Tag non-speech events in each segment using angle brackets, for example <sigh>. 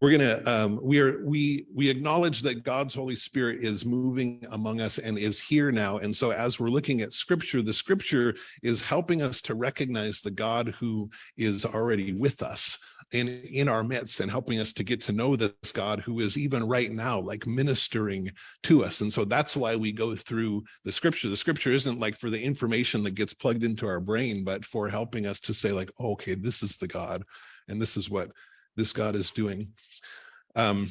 we're gonna um we are we we acknowledge that god's holy spirit is moving among us and is here now. And so as we're looking at scripture the scripture is helping us to recognize the god who is already with us in in our midst and helping us to get to know this god who is even right now like ministering to us. And so that's why we go through the scripture. The scripture isn't like for the information that gets plugged into our brain but for helping us to say like oh, okay this is the god and this is what this God is doing. Um,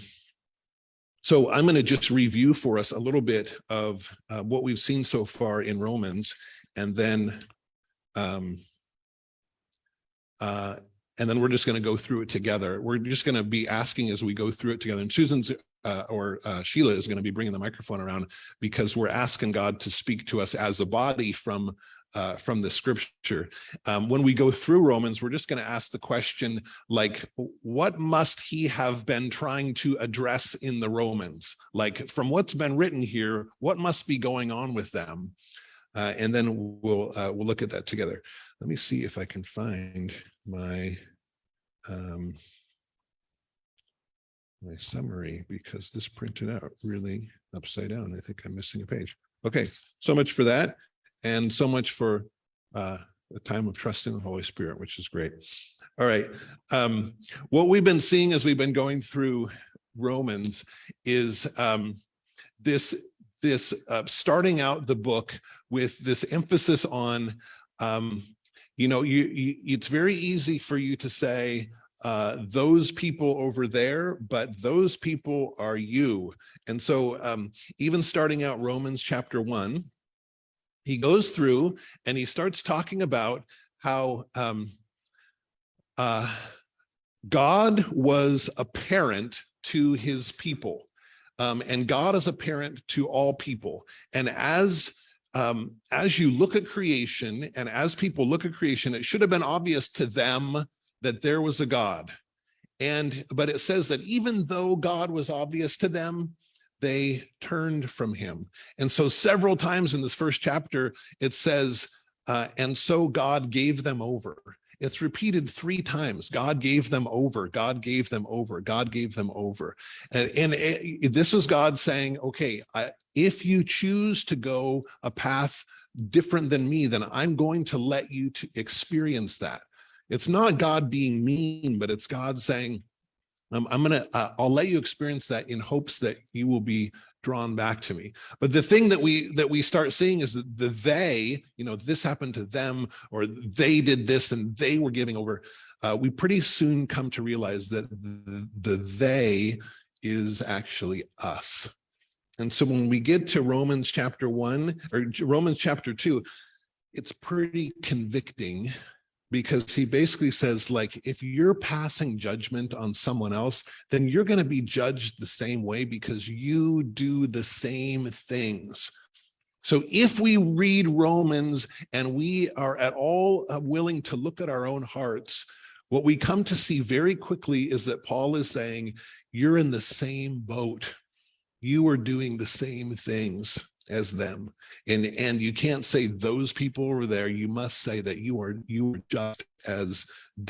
so I'm going to just review for us a little bit of uh, what we've seen so far in Romans, and then um, uh, and then we're just going to go through it together. We're just going to be asking as we go through it together. And Susan's uh, or uh, Sheila is going to be bringing the microphone around because we're asking God to speak to us as a body from uh, from the scripture. Um, when we go through Romans, we're just going to ask the question like, what must he have been trying to address in the Romans? Like from what's been written here, what must be going on with them? Uh, and then we'll uh, we'll look at that together. Let me see if I can find my um, my summary because this printed out really upside down. I think I'm missing a page. Okay, so much for that and so much for uh, a time of trusting the Holy Spirit, which is great. All right. Um, what we've been seeing as we've been going through Romans is um, this, this uh, starting out the book with this emphasis on, um, you know, you, you, it's very easy for you to say, uh, those people over there, but those people are you. And so um, even starting out Romans chapter one, he goes through and he starts talking about how um, uh, God was a parent to his people. Um, and God is a parent to all people. And as um, as you look at creation and as people look at creation, it should have been obvious to them that there was a God. And but it says that even though God was obvious to them, they turned from him. And so several times in this first chapter, it says, uh, and so God gave them over. It's repeated three times. God gave them over. God gave them over. God gave them over. And, and it, this is God saying, okay, I, if you choose to go a path different than me, then I'm going to let you to experience that. It's not God being mean, but it's God saying, um, I'm gonna, uh, I'll let you experience that in hopes that you will be drawn back to me. But the thing that we that we start seeing is that the they, you know, this happened to them, or they did this and they were giving over. Uh, we pretty soon come to realize that the, the they is actually us. And so when we get to Romans chapter one or Romans chapter two, it's pretty convicting because he basically says like if you're passing judgment on someone else then you're going to be judged the same way because you do the same things. So if we read romans and we are at all uh, willing to look at our own hearts what we come to see very quickly is that paul is saying you're in the same boat. You are doing the same things as them. And and you can't say those people were there you must say that you are you are just as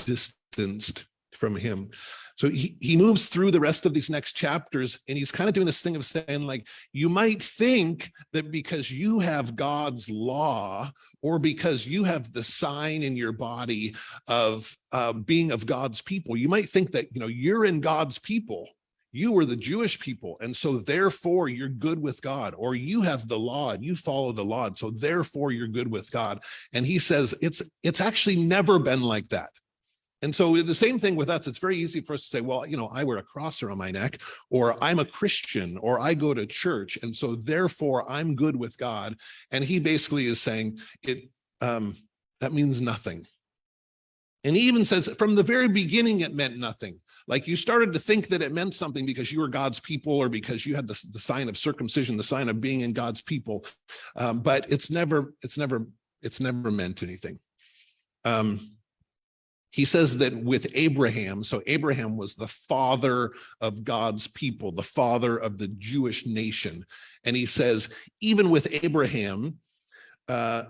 distanced from him. So he, he moves through the rest of these next chapters and he's kind of doing this thing of saying like you might think that because you have god's law or because you have the sign in your body of uh, being of god's people you might think that you know you're in god's people you were the Jewish people. And so therefore you're good with God or you have the law and you follow the law. And so therefore you're good with God. And he says it's it's actually never been like that. And so the same thing with us, it's very easy for us to say, well, you know, I wear a cross around my neck, or I'm a Christian, or I go to church. And so therefore I'm good with God. And he basically is saying it, um, that means nothing. And he even says from the very beginning, it meant nothing. Like you started to think that it meant something because you were God's people or because you had the, the sign of circumcision, the sign of being in God's people. Um, but it's never, it's never, it's never meant anything. Um, he says that with Abraham, so Abraham was the father of God's people, the father of the Jewish nation. And he says, even with Abraham, uh,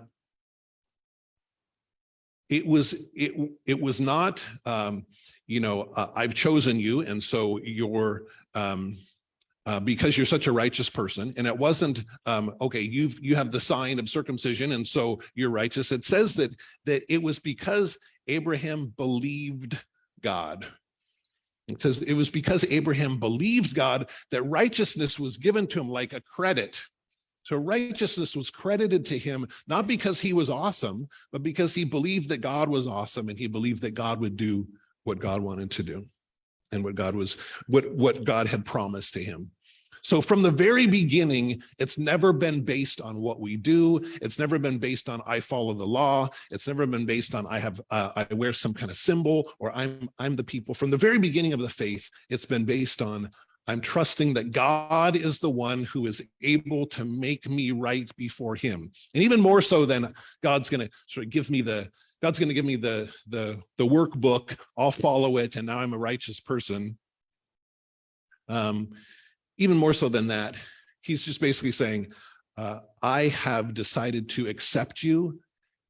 it was it it was not um, you know, uh, I've chosen you. And so you're, um, uh, because you're such a righteous person. And it wasn't, um, okay, you've, you have the sign of circumcision and so you're righteous. It says that, that it was because Abraham believed God. It says it was because Abraham believed God that righteousness was given to him like a credit. So righteousness was credited to him, not because he was awesome, but because he believed that God was awesome and he believed that God would do what God wanted to do and what God was, what, what God had promised to him. So from the very beginning, it's never been based on what we do. It's never been based on I follow the law. It's never been based on I have uh, I wear some kind of symbol or I'm I'm the people. From the very beginning of the faith, it's been based on I'm trusting that God is the one who is able to make me right before him. And even more so than God's going to sort of give me the God's going to give me the the the workbook. I'll follow it and now I'm a righteous person. Um even more so than that, he's just basically saying, uh, I have decided to accept you.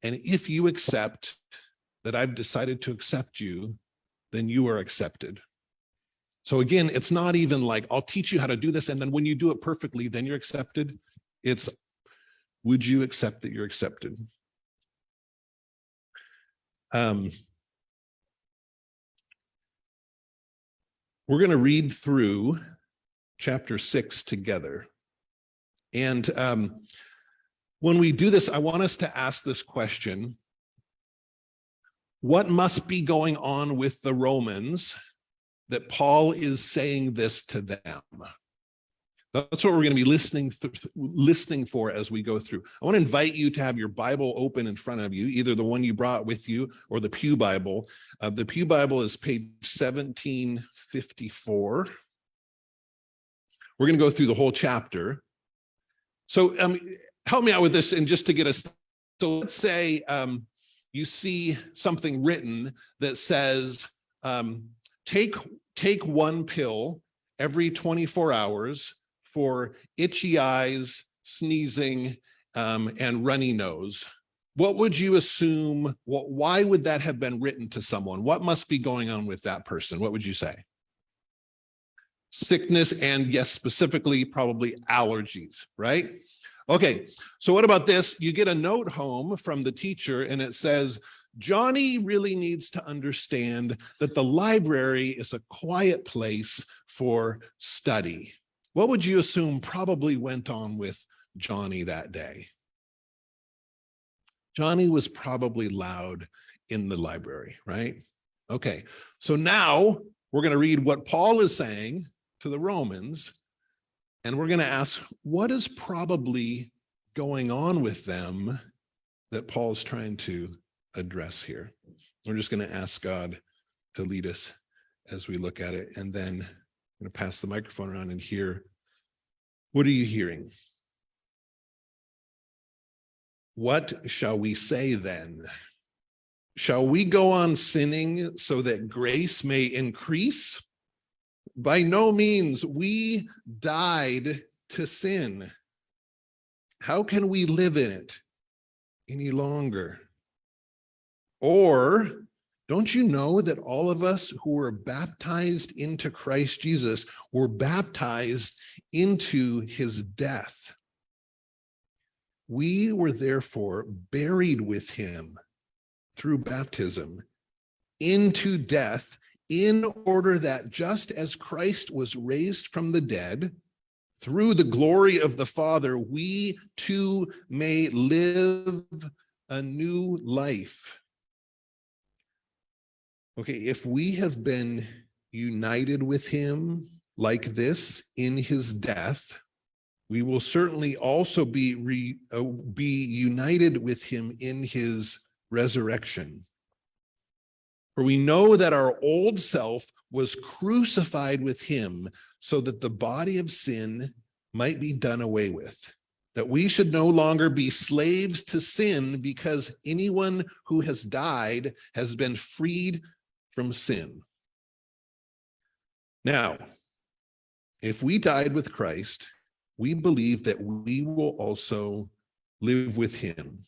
And if you accept that I've decided to accept you, then you are accepted. So again, it's not even like, I'll teach you how to do this. And then when you do it perfectly, then you're accepted. It's, would you accept that you're accepted? Um, we're going to read through chapter six together. And um, when we do this, I want us to ask this question. What must be going on with the Romans that Paul is saying this to them? That's what we're going to be listening listening for as we go through. I want to invite you to have your Bible open in front of you, either the one you brought with you or the Pew Bible. Uh, the Pew Bible is page 1754. We're going to go through the whole chapter. So um, help me out with this and just to get us. So let's say um, you see something written that says, um, take, take one pill every 24 hours for itchy eyes, sneezing, um, and runny nose. What would you assume? What, why would that have been written to someone? What must be going on with that person? What would you say? sickness, and yes, specifically probably allergies, right? Okay, so what about this? You get a note home from the teacher and it says, Johnny really needs to understand that the library is a quiet place for study. What would you assume probably went on with Johnny that day? Johnny was probably loud in the library, right? Okay, so now we're going to read what Paul is saying to the Romans, and we're going to ask, what is probably going on with them that Paul's trying to address here? We're just going to ask God to lead us as we look at it, and then I'm going to pass the microphone around and hear, what are you hearing? What shall we say then? Shall we go on sinning so that grace may increase? By no means, we died to sin. How can we live in it any longer? Or don't you know that all of us who were baptized into Christ Jesus were baptized into his death? We were therefore buried with him through baptism into death in order that just as Christ was raised from the dead, through the glory of the Father, we too may live a new life. Okay, if we have been united with him like this in his death, we will certainly also be, re, uh, be united with him in his resurrection. For we know that our old self was crucified with him so that the body of sin might be done away with, that we should no longer be slaves to sin because anyone who has died has been freed from sin. Now, if we died with Christ, we believe that we will also live with him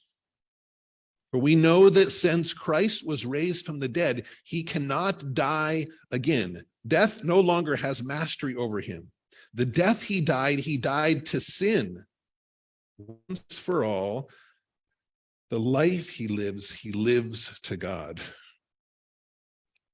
For we know that since Christ was raised from the dead, he cannot die again. Death no longer has mastery over him. The death he died, he died to sin once for all. The life he lives, he lives to God.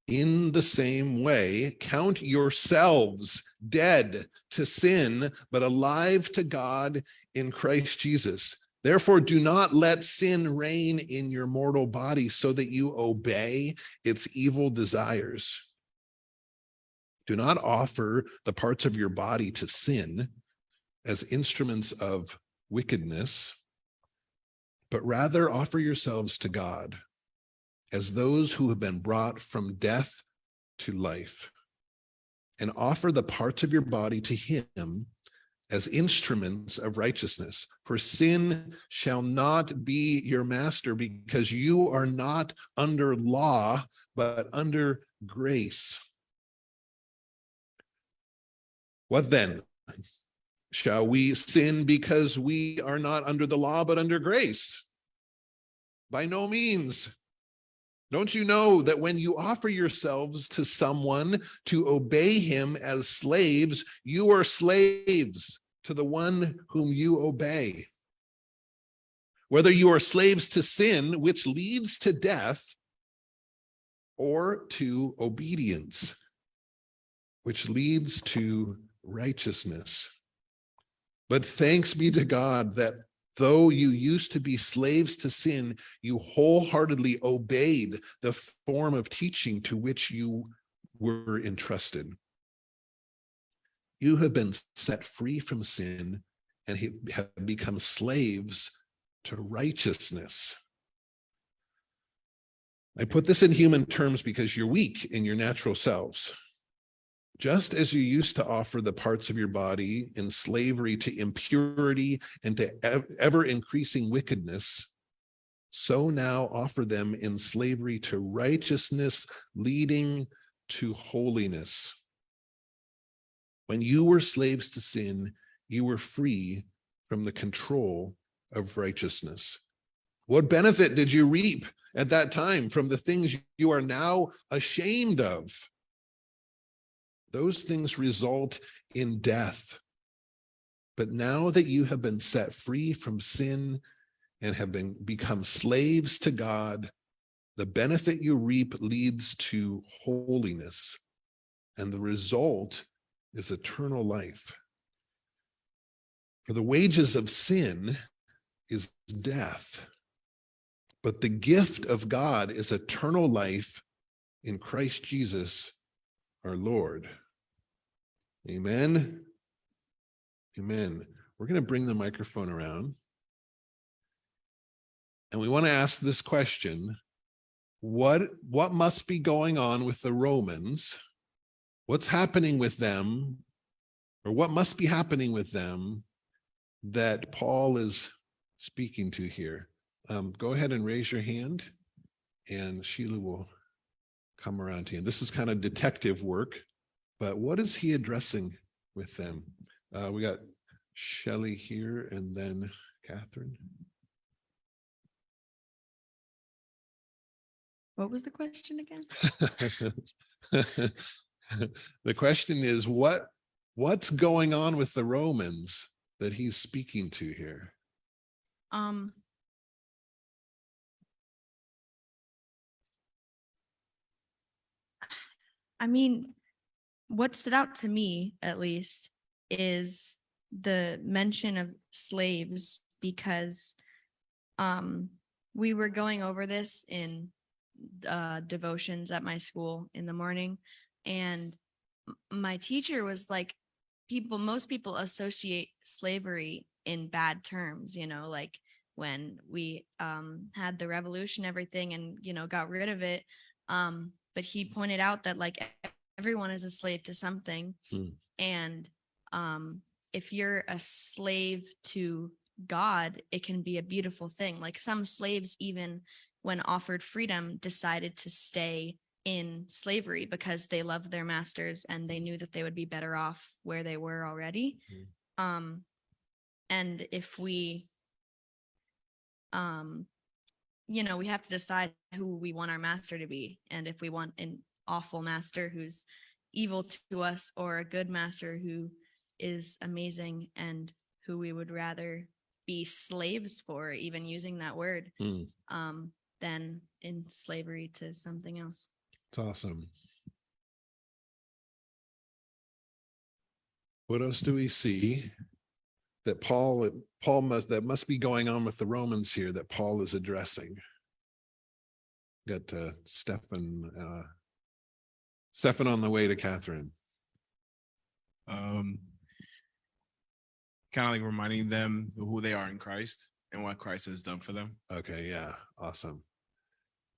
In the same way, count yourselves dead to sin, but alive to God in Christ Jesus. Therefore, do not let sin reign in your mortal body so that you obey its evil desires. Do not offer the parts of your body to sin as instruments of wickedness, but rather offer yourselves to God as those who have been brought from death to life and offer the parts of your body to him as instruments of righteousness. For sin shall not be your master because you are not under law, but under grace. What then? Shall we sin because we are not under the law, but under grace? By no means. Don't you know that when you offer yourselves to someone to obey him as slaves, you are slaves to the one whom you obey? Whether you are slaves to sin, which leads to death, or to obedience, which leads to righteousness. But thanks be to God that though you used to be slaves to sin, you wholeheartedly obeyed the form of teaching to which you were entrusted. You have been set free from sin and have become slaves to righteousness. I put this in human terms because you're weak in your natural selves. Just as you used to offer the parts of your body in slavery to impurity and to ever increasing wickedness, so now offer them in slavery to righteousness, leading to holiness. When you were slaves to sin, you were free from the control of righteousness. What benefit did you reap at that time from the things you are now ashamed of? Those things result in death. But now that you have been set free from sin and have been become slaves to God, the benefit you reap leads to holiness. And the result is eternal life. For the wages of sin is death. But the gift of God is eternal life in Christ Jesus, our Lord. Amen. Amen. We're going to bring the microphone around. And we want to ask this question. What, what must be going on with the Romans? What's happening with them? Or what must be happening with them that Paul is speaking to here? Um, go ahead and raise your hand and Sheila will come around to you. And this is kind of detective work. But what is he addressing with them? Uh, we got Shelley here and then Catherine. What was the question again? <laughs> the question is what what's going on with the Romans that he's speaking to here? Um. I mean, what stood out to me, at least, is the mention of slaves because um we were going over this in uh devotions at my school in the morning and my teacher was like people most people associate slavery in bad terms you know like when we um had the revolution everything and you know got rid of it um but he pointed out that like everyone is a slave to something Hmm. and um if you're a slave to god it can be a beautiful thing like some slaves even when offered freedom decided to stay in slavery because they loved their masters and they knew that they would be better off where they were already um and if we um you know, we have to decide who we want our master to be. And if we want an awful master who's evil to us or a good master who is amazing and who we would rather be slaves for, even using that word, Hmm. um, than in slavery to something else. It's awesome. What else do we see? That Paul, Paul must, that must be going on with the Romans here that Paul is addressing. Got uh Stefan, uh. Stefan on the way to Catherine. um kind of like reminding them who they are in Christ and what Christ has done for them. Okay, yeah, awesome.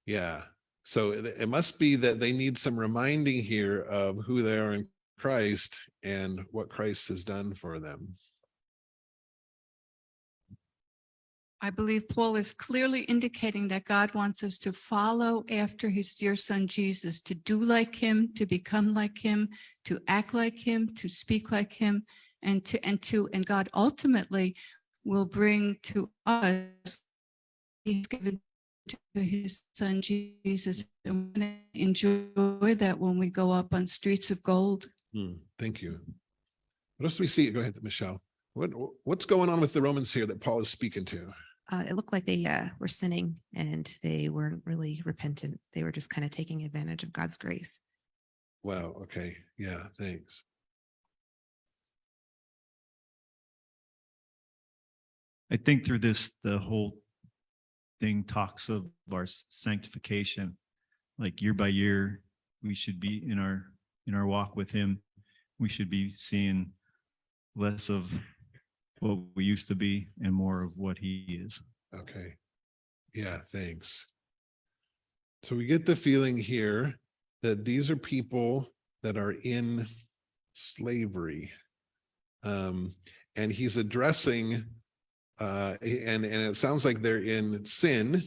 Yeah, so it, it must be that they need some reminding here of who they are in Christ and what Christ has done for them. I believe Paul is clearly indicating that God wants us to follow after his dear son Jesus, to do like him, to become like him, to act like him, to speak like him, and to, and to, and God ultimately will bring to us he's given to his son Jesus. And enjoy that when we go up on streets of gold. Hmm, thank you. What else do we see? Go ahead, Michelle. What, what's going on with the Romans here that Paul is speaking to? Uh, it looked like they uh, were sinning and they weren't really repentant. They were just kind of taking advantage of God's grace. Wow, okay, yeah, thanks. I think through this, the whole thing talks of our sanctification. Like year by year, we should be in our, in our walk with him. We should be seeing less of what we used to be and more of what he is. Okay. Yeah, thanks. So we get the feeling here that these are people that are in slavery. Um, and he's addressing, uh, and, and it sounds like they're in sin.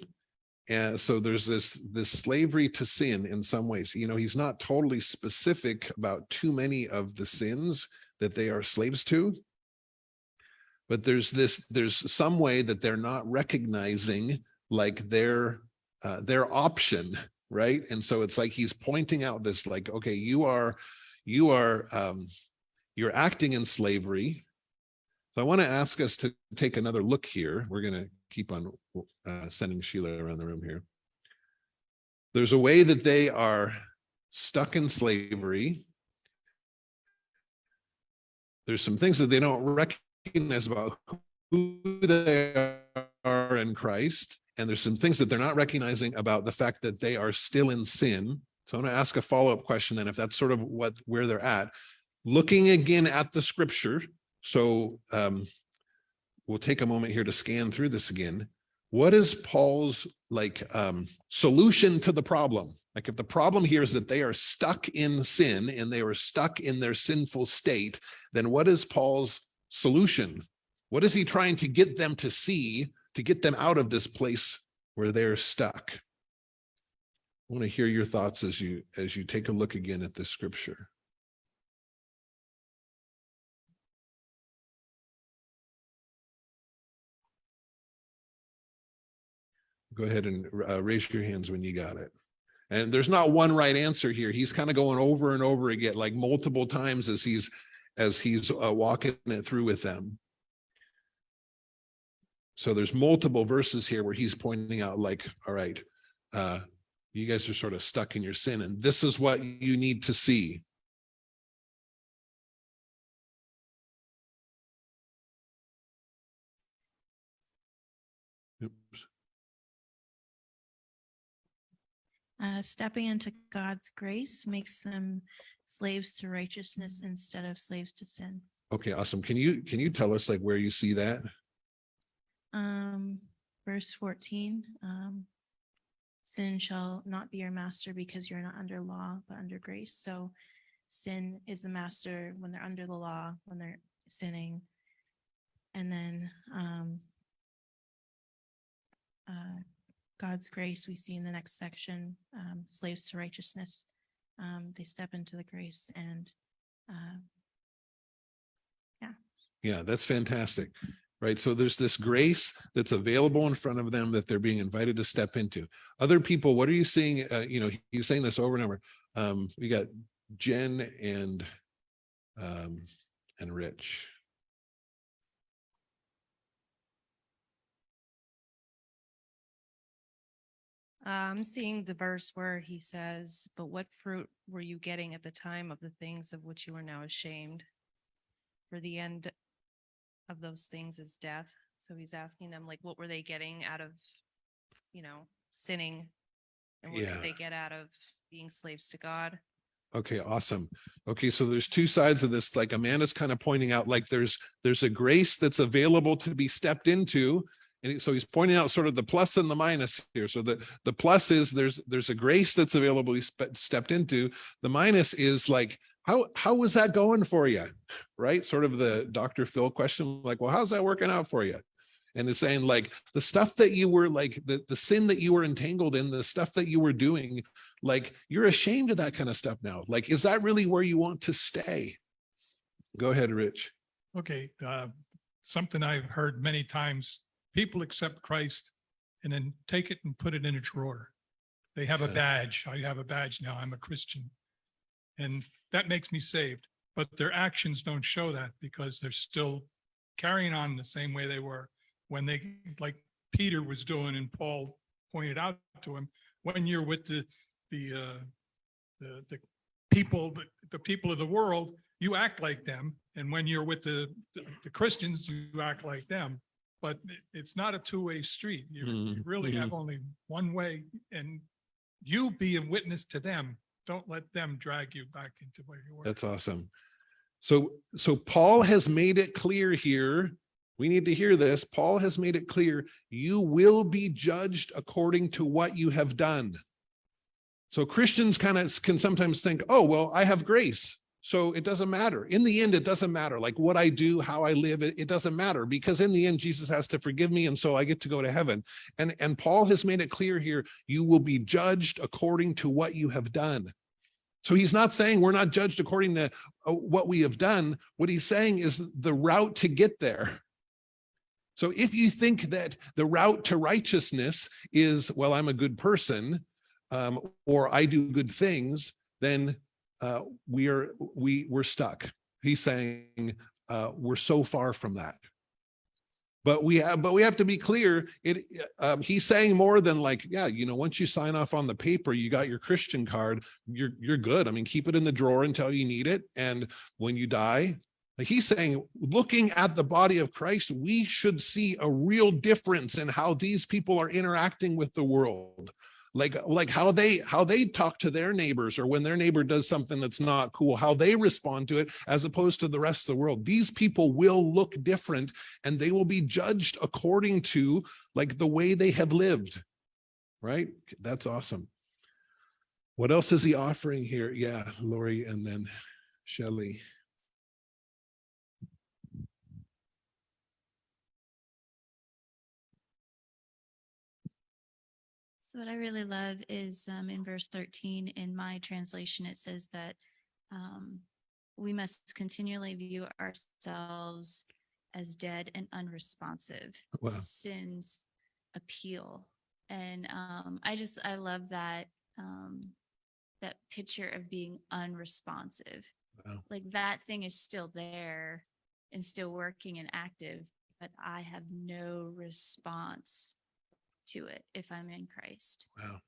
And so there's this, this slavery to sin in some ways, you know, he's not totally specific about too many of the sins that they are slaves to. But there's this, there's some way that they're not recognizing like their, uh, their option, right? And so it's like he's pointing out this like, okay, you are, you are, um, you're acting in slavery. So I want to ask us to take another look here. We're going to keep on uh, sending Sheila around the room here. There's a way that they are stuck in slavery. There's some things that they don't recognize about who they are in Christ. And there's some things that they're not recognizing about the fact that they are still in sin. So I'm going to ask a follow-up question. then, if that's sort of what, where they're at, looking again at the scripture. So um, we'll take a moment here to scan through this again. What is Paul's like um, solution to the problem? Like if the problem here is that they are stuck in sin and they are stuck in their sinful state, then what is Paul's solution? What is he trying to get them to see to get them out of this place where they're stuck? I want to hear your thoughts as you as you take a look again at this scripture. Go ahead and uh, raise your hands when you got it. And there's not one right answer here. He's kind of going over and over again, like multiple times as he's as he's uh, walking it through with them. So there's multiple verses here where he's pointing out like, all right, uh, you guys are sort of stuck in your sin and this is what you need to see. Uh, stepping into God's grace makes them slaves to righteousness instead of slaves to sin. Okay, awesome. Can you, can you tell us like where you see that? Um, verse fourteen, um, sin shall not be your master because you're not under law, but under grace. So sin is the master when they're under the law, when they're sinning. And then, um, uh, God's grace, we see in the next section, um, slaves to righteousness. Um, they step into the grace and, uh, Yeah, that's fantastic. right? So there's this grace that's available in front of them that they're being invited to step into. Other people, what are you seeing? Uh, you know, he's saying this over and over. Um, we got Jen and um, and Rich. I'm seeing the verse where he says, but what fruit were you getting at the time of the things of which you are now ashamed? For the end of those things is death. So he's asking them like, what were they getting out of, you know, sinning? And what Yeah. did they get out of being slaves to God? Okay, awesome. Okay, so there's two sides of this, like Amanda's kind of pointing out, like there's, there's a grace that's available to be stepped into. And so he's pointing out sort of the plus and the minus here. So the, the plus is there's, there's a grace that's available, he stepped into. The minus is like, how, how was that going for you? Right? Sort of the Dr. Phil question, like, well, how's that working out for you? And it's saying like the stuff that you were like, the, the sin that you were entangled in, the stuff that you were doing, like you're ashamed of that kind of stuff now. Like, is that really where you want to stay? Go ahead, Rich. Okay, uh, something I've heard many times, people accept Christ and then take it and put it in a drawer. They have a badge. I have a badge now. I'm a Christian. And that makes me saved, but their actions don't show that because they're still carrying on the same way they were when they, like Peter was doing and Paul pointed out to him, when you're with the, the, uh, the, the people, the, the people of the world, you act like them. And when you're with the, the- the Christians, you act like them. But it- it's not a two-way street. You you Mhm, really have only one way and you be a witness to them. Don't let them drag you back into where you were. That's awesome. So, so Paul has made it clear here. We need to hear this. Paul has made it clear, you will be judged according to what you have done. So Christians kind of can sometimes think, oh, well, I have grace. So it doesn't matter. In the end, it doesn't matter. Like what I do, how I live, it, it doesn't matter because in the end, Jesus has to forgive me. And so I get to go to heaven. And, and Paul has made it clear here, you will be judged according to what you have done. So he's not saying we're not judged according to uh, what we have done. What he's saying is the route to get there. So if you think that the route to righteousness is, well, I'm a good person, um, or I do good things, then uh, we are, we, we're stuck. He's saying uh, we're so far from that. But we have, but we have to be clear, it, um, he's saying more than like, yeah, you know, once you sign off on the paper, you got your Christian card, you're, you're good. I mean, keep it in the drawer until you need it. And when you die, he's saying, looking at the body of Christ, we should see a real difference in how these people are interacting with the world. Like, like how they, how they talk to their neighbors or when their neighbor does something that's not cool, how they respond to it as opposed to the rest of the world. These people will look different and they will be judged according to like the way they have lived. Right? That's awesome. What else is he offering here? Yeah, Lori and then Shelley. So what I really love is um, in verse thirteen, in my translation, it says that um, we must continually view ourselves as dead and unresponsive Wow. to sin's appeal. And um, I just, I love that, um, that picture of being unresponsive. Wow. Like that thing is still there and still working and active, but I have no response to it if I'm in Christ. Wow.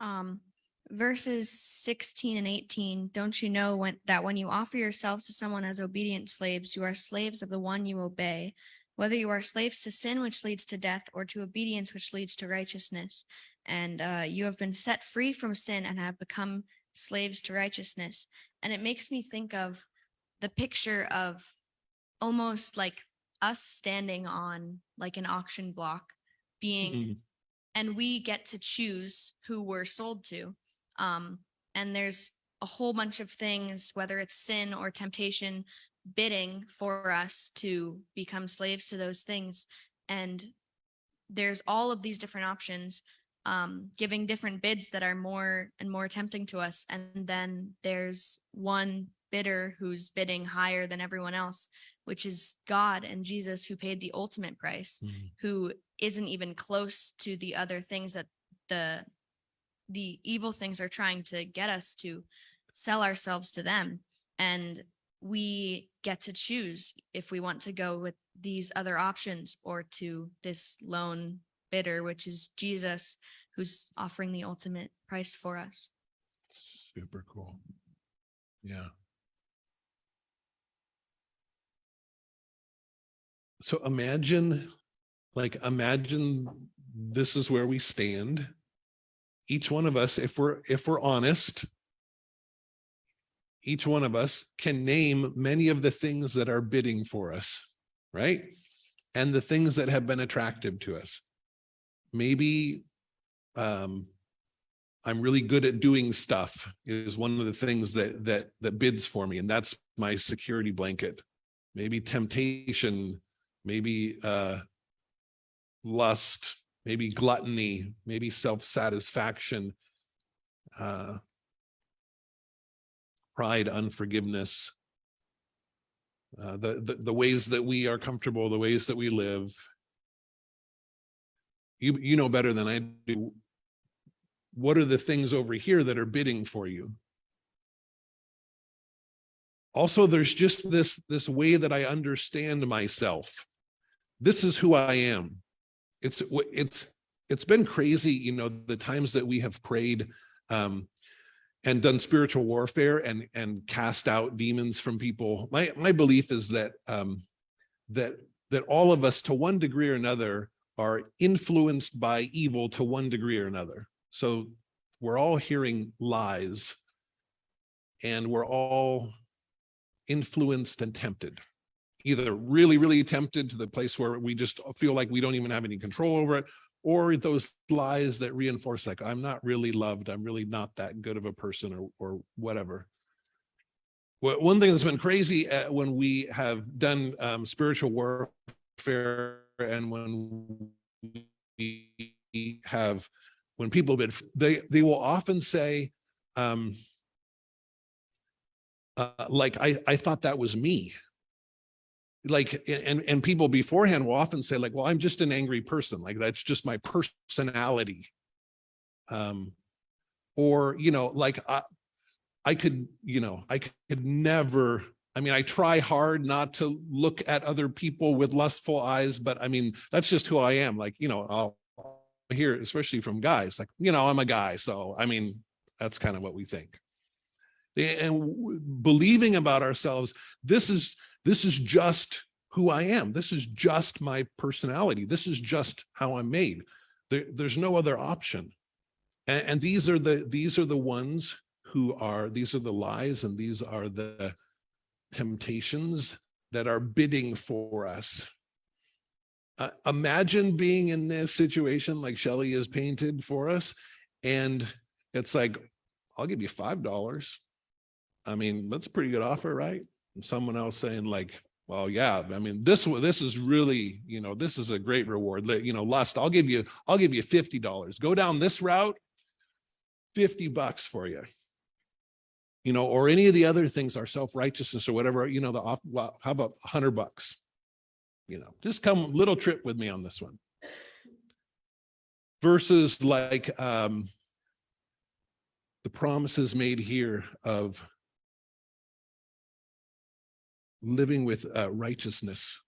um verses 16 and 18 don't you know when that when you offer yourselves to someone as obedient slaves you are slaves of the one you obey whether you are slaves to sin which leads to death or to obedience which leads to righteousness and uh, you have been set free from sin and have become slaves to righteousness and it makes me think of the picture of almost like us standing on like an auction block being Mhm. and we get to choose who we're sold to. Um, and there's a whole bunch of things, whether it's sin or temptation, bidding for us to become slaves to those things. And there's all of these different options. um, giving different bids that are more and more tempting to us. And then there's one bidder who's bidding higher than everyone else, which is God and Jesus who paid the ultimate price, Mhm. who isn't even close to the other things that the the evil things are trying to get us to sell ourselves to them. And we get to choose if we want to go with these other options or to this lone bidder, which is Jesus, who's offering the ultimate price for us. Super cool. Yeah. So imagine, like, imagine this is where we stand. Each one of us, if we're, if we're honest, each one of us can name many of the things that are bidding for us, right? And the things that have been attractive to us. Maybe um, I'm really good at doing stuff is one of the things that that that bids for me, and that's my security blanket. Maybe temptation, maybe uh, lust, maybe gluttony, maybe self-satisfaction, uh, pride, unforgiveness, uh, the, the the ways that we are comfortable, the ways that we live. You you know better than I do what are the things over here that are bidding for you? Also, there's just this, this way that I understand myself. This is who I am. It's, it's, it's been crazy, you know, the times that we have prayed um, and done spiritual warfare and, and cast out demons from people. My, my belief is that, um, that, that all of us to one degree or another are influenced by evil to one degree or another. So we're all hearing lies and we're all influenced and tempted, either really, really tempted to the place where we just feel like we don't even have any control over it, or those lies that reinforce like, I'm not really loved. I'm really not that good of a person or, or whatever. Well, one thing that's been crazy uh, when we have done um, spiritual warfare and when we have when people bid, they they will often say, um, uh, like I I thought that was me. Like and and people beforehand will often say like, well, I'm just an angry person. Like that's just my personality. Um, or you know, like I I could you know I could never. I mean, I try hard not to look at other people with lustful eyes, but I mean, that's just who I am. Like, you know, I'll hear, especially from guys, like, you know, I'm a guy. So, I mean, that's kind of what we think. And believing about ourselves, this is, this is just who I am. This is just my personality. This is just how I'm made. There, there's no other option. And, and these are the, these are the ones who are, these are the lies and these are the temptations that are bidding for us uh, imagine being in this situation like Shelley has painted for us. And it's like, I'll give you $5. I mean, that's a pretty good offer, right? Someone else saying like, well, yeah, I mean, this this is really, you know, this is a great reward. You know, lust, I'll give you, I'll give you $50. Go down this route, 50 bucks for you. You know, or any of the other things, our self-righteousness or whatever, you know, the off, well, how about 100 bucks? you know, just come little trip with me on this one. Versus like um, the promises made here of living with uh, righteousness,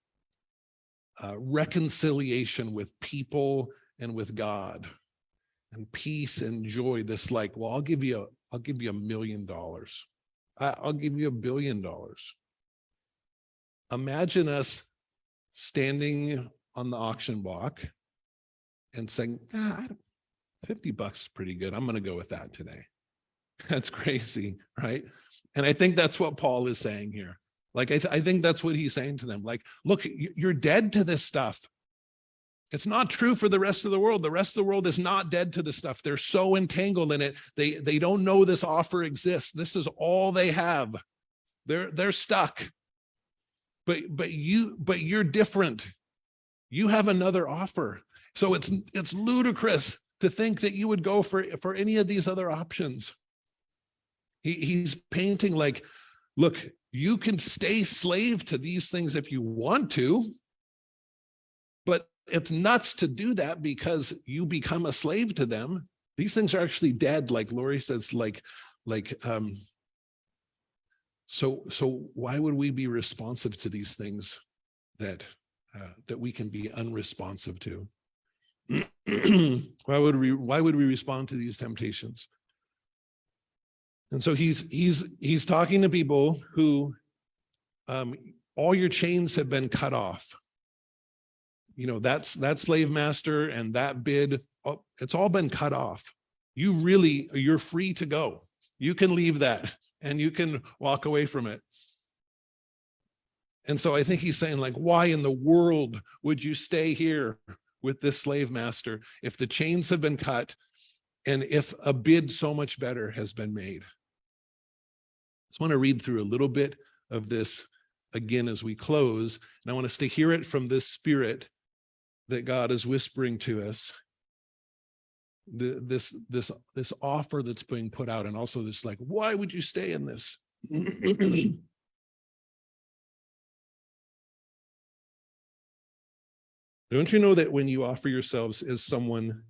uh, reconciliation with people and with God, and peace and joy. This like, well, I'll give you, a, I'll give you a million dollars. I'll give you a billion dollars. Imagine us standing on the auction block and saying, ah, 50 bucks is pretty good. I'm going to go with that today. <laughs> That's crazy, right? And I think that's what Paul is saying here. Like, I, th I think that's what he's saying to them. Like, look, you're dead to this stuff. It's not true for the rest of the world. The rest of the world is not dead to this stuff. They're so entangled in it. They, they don't know this offer exists. This is all they have. They're, they're stuck but but you but you're different you have another offer so it's it's ludicrous to think that you would go for, for any of these other options. He, he's painting like, look, you can stay slave to these things if you want to. But it's nuts to do that because you become a slave to them. These things are actually dead, like Lori says, like, like, um, so, so why would we be responsive to these things that, uh, that we can be unresponsive to? <clears throat> why would we, why would we respond to these temptations? And so he's, he's, he's talking to people who, um, all your chains have been cut off. You know, that's, that slave master and that bid, oh, it's all been cut off. You really, you're free to go. You can leave that <laughs> and you can walk away from it. And so I think he's saying like, why in the world would you stay here with this slave master if the chains have been cut and if a bid so much better has been made? Just want to read through a little bit of this again as we close. And I want us to hear it from this spirit that God is whispering to us. The, this, this, this offer that's being put out and also this like, why would you stay in this? <clears throat> Don't you know that when you offer yourselves as someone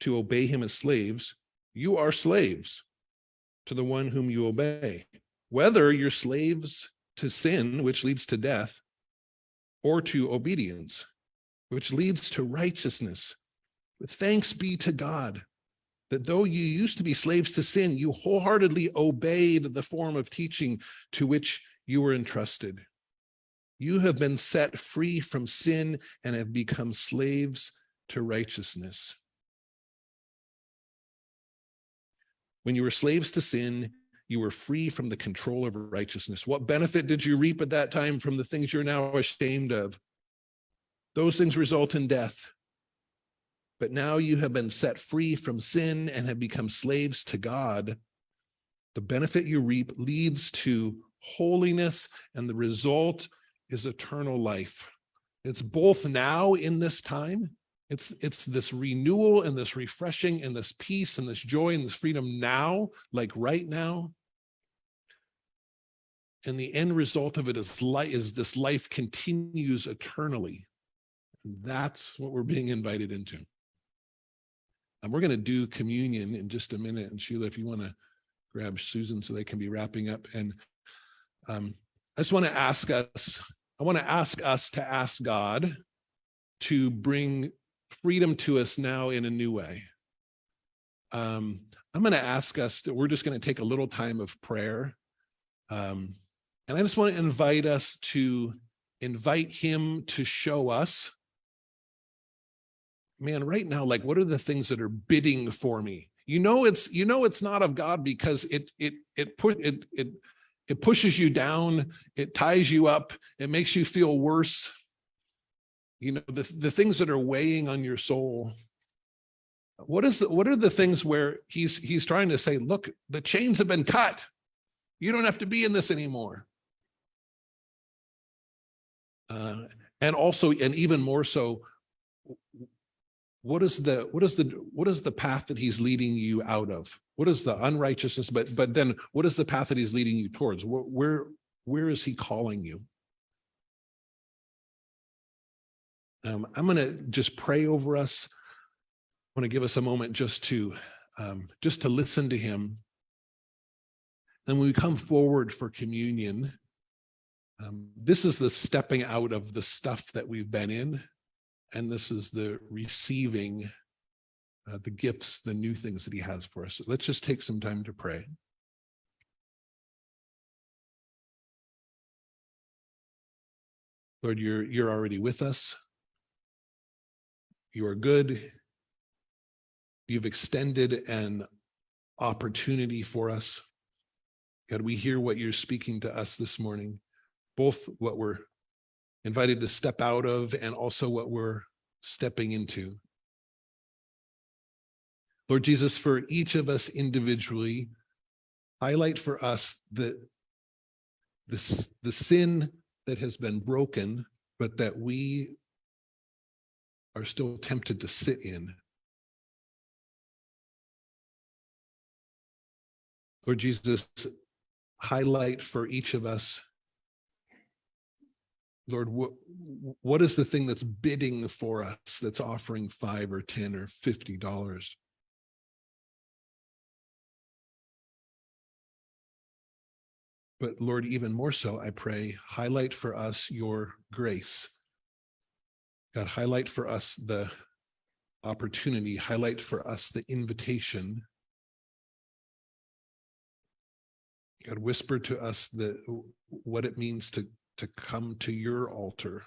to obey him as slaves, you are slaves to the one whom you obey, whether you're slaves to sin, which leads to death, or to obedience, which leads to righteousness. Thanks be to God that though you used to be slaves to sin, you wholeheartedly obeyed the form of teaching to which you were entrusted. You have been set free from sin and have become slaves to righteousness. When you were slaves to sin, you were free from the control of righteousness. What benefit did you reap at that time from the things you're now ashamed of? Those things result in death. But now you have been set free from sin and have become slaves to God. The benefit you reap leads to holiness and the result is eternal life. It's both now in this time. It's, it's this renewal and this refreshing and this peace and this joy and this freedom now, like right now. And the end result of it is light is this life continues eternally. And that's what we're being invited into. And we're going to do communion in just a minute. And Sheila, if you want to grab Susan so they can be wrapping up. And um, I just want to ask us, I want to ask us to ask God to bring freedom to us now in a new way. Um, I'm going to ask us that we're just going to take a little time of prayer. Um, and I just want to invite us to invite him to show us man, right now, like, what are the things that are bidding for me? You know, it's, you know, it's not of God because it, it, it put, it, it, it pushes you down, it ties you up, it makes you feel worse. You know, the, the things that are weighing on your soul. What is the, what are the things where he's, he's trying to say, look, the chains have been cut. You don't have to be in this anymore. Uh, and also, and even more so, what is the what is the what is the path that he's leading you out of what is the unrighteousness but but then what is the path that he's leading you towards where where, where is he calling you um, i'm going to just pray over us i want to give us a moment just to um, just to listen to him Then when we come forward for communion um, this is the stepping out of the stuff that we've been in and this is the receiving uh, the gifts, the new things that he has for us. So let's just take some time to pray. Lord, you're, you're already with us. You are good. You've extended an opportunity for us. God, we hear what you're speaking to us this morning, both what we're invited to step out of and also what we're stepping into. Lord Jesus, for each of us individually, highlight for us the, the, the sin that has been broken, but that we are still tempted to sit in. Lord Jesus, highlight for each of us, Lord, what, what is the thing that's bidding for us that's offering five or 10 or $50? But Lord, even more so, I pray, highlight for us your grace God, highlight for us the opportunity, highlight for us the invitation. God, whisper to us the, what it means to, to come to your altar,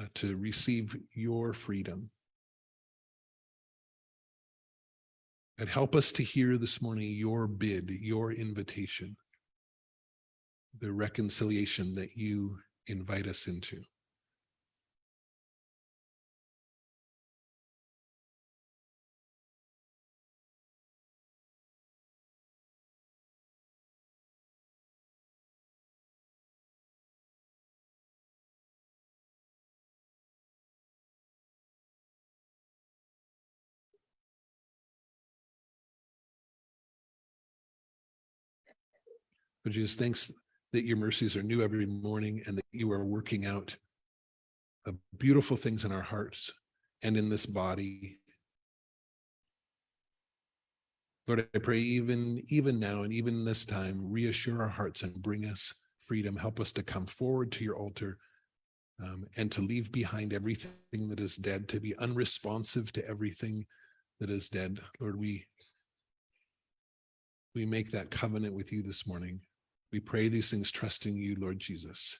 uh, to receive your freedom. And help us to hear this morning your bid, your invitation, the reconciliation that you invite us into. But Jesus, thanks that your mercies are new every morning and that you are working out beautiful things in our hearts and in this body. Lord, I pray even, even now and even this time, reassure our hearts and bring us freedom. Help us to come forward to your altar um, and to leave behind everything that is dead, to be unresponsive to everything that is dead. Lord, we we make that covenant with you this morning. We pray these things trusting you, Lord Jesus.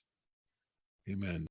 Amen.